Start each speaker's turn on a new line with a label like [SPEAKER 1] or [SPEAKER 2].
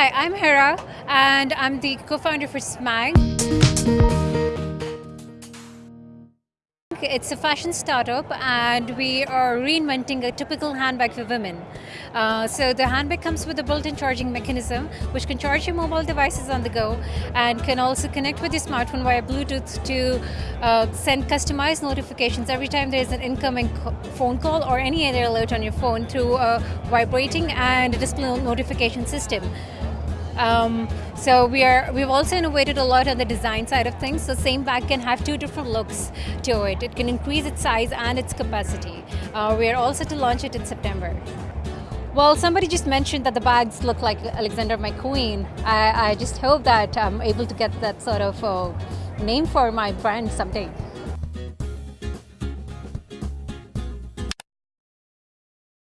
[SPEAKER 1] Hi, I'm Hera and I'm the co-founder for Smag. It's a fashion startup and we are reinventing a typical handbag for women. Uh, so the handbag comes with a built-in charging mechanism which can charge your mobile devices on the go and can also connect with your smartphone via Bluetooth to uh, send customized notifications every time there's an incoming phone call or any other alert on your phone through a vibrating and a display notification system. Um, so we are, we've also innovated a lot on the design side of things. So the same bag can have two different looks to it. It can increase its size and its capacity. Uh, we are also to launch it in September. Well, somebody just mentioned that the bags look like Alexander McQueen. I, I just hope that I'm able to get that sort of uh, name for my brand someday.